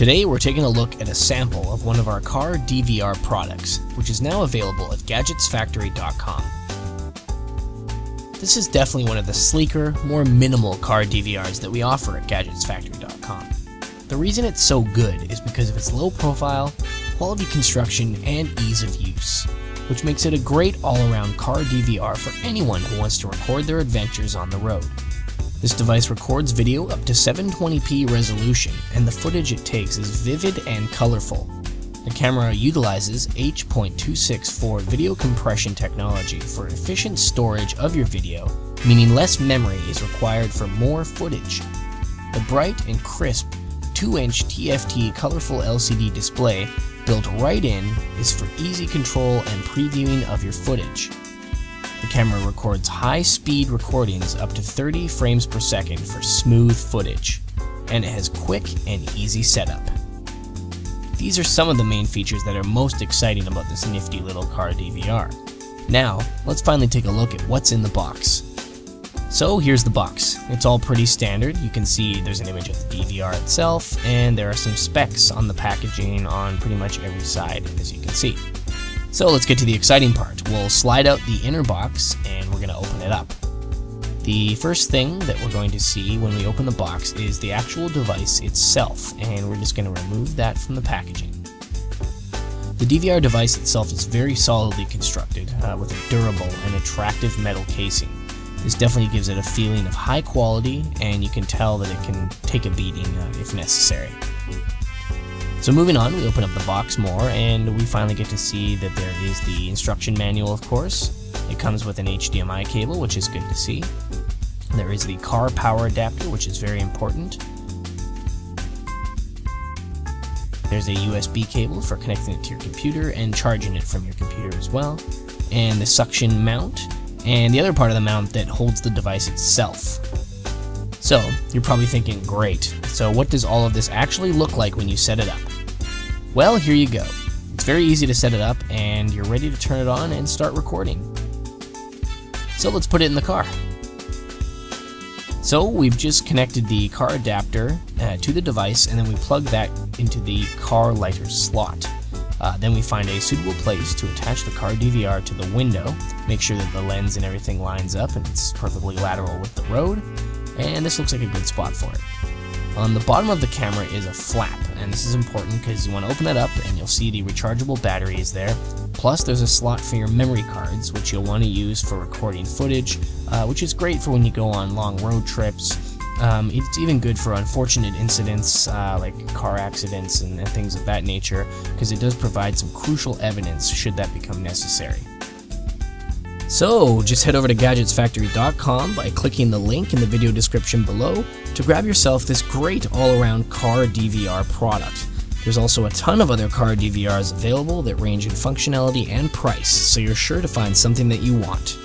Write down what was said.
Today we're taking a look at a sample of one of our car DVR products, which is now available at gadgetsfactory.com. This is definitely one of the sleeker, more minimal car DVRs that we offer at gadgetsfactory.com. The reason it's so good is because of its low profile, quality construction, and ease of use, which makes it a great all-around car DVR for anyone who wants to record their adventures on the road. This device records video up to 720p resolution, and the footage it takes is vivid and colorful. The camera utilizes H.264 video compression technology for efficient storage of your video, meaning less memory is required for more footage. The bright and crisp 2-inch TFT colorful LCD display built right in is for easy control and previewing of your footage. Camera records high-speed recordings up to 30 frames per second for smooth footage, and it has quick and easy setup. These are some of the main features that are most exciting about this nifty little car DVR. Now, let's finally take a look at what's in the box. So here's the box. It's all pretty standard. You can see there's an image of the DVR itself, and there are some specs on the packaging on pretty much every side, as you can see. So let's get to the exciting part. We'll slide out the inner box, and we're going to open it up. The first thing that we're going to see when we open the box is the actual device itself, and we're just going to remove that from the packaging. The DVR device itself is very solidly constructed, uh, with a durable and attractive metal casing. This definitely gives it a feeling of high quality, and you can tell that it can take a beating uh, if necessary. So moving on, we open up the box more, and we finally get to see that there is the instruction manual, of course. It comes with an HDMI cable, which is good to see. There is the car power adapter, which is very important. There's a USB cable for connecting it to your computer and charging it from your computer as well. And the suction mount, and the other part of the mount that holds the device itself. So, you're probably thinking, great, so what does all of this actually look like when you set it up? Well, here you go. It's very easy to set it up, and you're ready to turn it on and start recording. So let's put it in the car. So we've just connected the car adapter uh, to the device, and then we plug that into the car lighter slot. Uh, then we find a suitable place to attach the car DVR to the window, make sure that the lens and everything lines up and it's perfectly lateral with the road, and this looks like a good spot for it. On the bottom of the camera is a flap, and this is important because you want to open it up and you'll see the rechargeable battery is there. Plus, there's a slot for your memory cards, which you'll want to use for recording footage, uh, which is great for when you go on long road trips. Um, it's even good for unfortunate incidents uh, like car accidents and, and things of that nature, because it does provide some crucial evidence should that become necessary. So, just head over to GadgetsFactory.com by clicking the link in the video description below to grab yourself this great all-around car DVR product. There's also a ton of other car DVRs available that range in functionality and price, so you're sure to find something that you want.